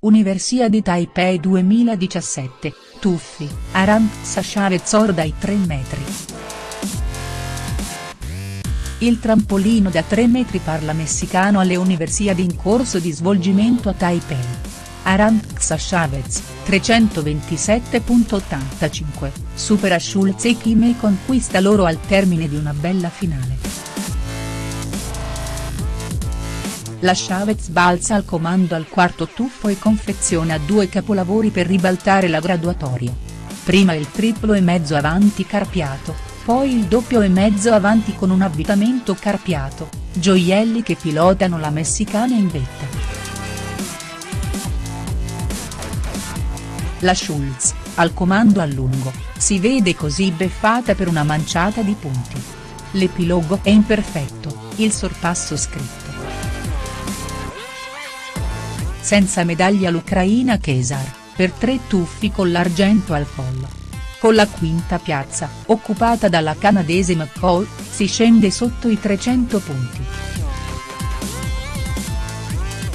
Universiadi Taipei 2017, tuffi, Aranxa Chavez or dai 3 metri. Il trampolino da 3 metri parla messicano alle Universiadi in corso di svolgimento a Taipei. Aranxa Chavez, 327.85, supera Schulz e Kim e conquista l'oro al termine di una bella finale. La Chavez balza al comando al quarto tuffo e confeziona due capolavori per ribaltare la graduatoria. Prima il triplo e mezzo avanti carpiato, poi il doppio e mezzo avanti con un avvitamento carpiato, gioielli che pilotano la messicana in vetta. La Schulz, al comando a lungo, si vede così beffata per una manciata di punti. L'epilogo è imperfetto, il sorpasso scritto. Senza medaglia l'ucraina Kesar, per tre tuffi con l'argento al collo. Con la quinta piazza, occupata dalla canadese McCall, si scende sotto i 300 punti.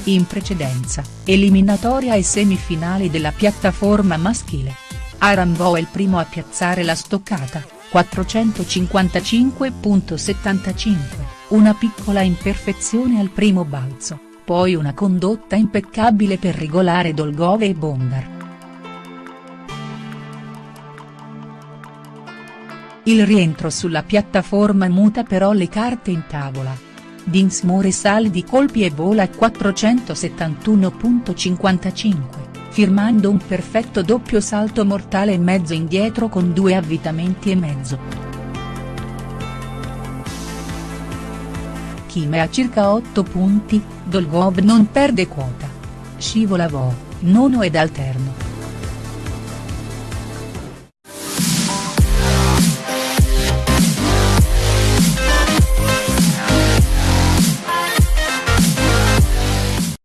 In precedenza, eliminatoria e semifinali della piattaforma maschile. Arambo è il primo a piazzare la stoccata, 455.75, una piccola imperfezione al primo balzo poi una condotta impeccabile per regolare Dolgove e Bondar. Il rientro sulla piattaforma muta però le carte in tavola. Dinsmore sale di colpi e vola a 471.55, firmando un perfetto doppio salto mortale e mezzo indietro con due avvitamenti e mezzo. Kim è a circa 8 punti, Dolgov non perde quota. Scivola Vo, nono ed alterno.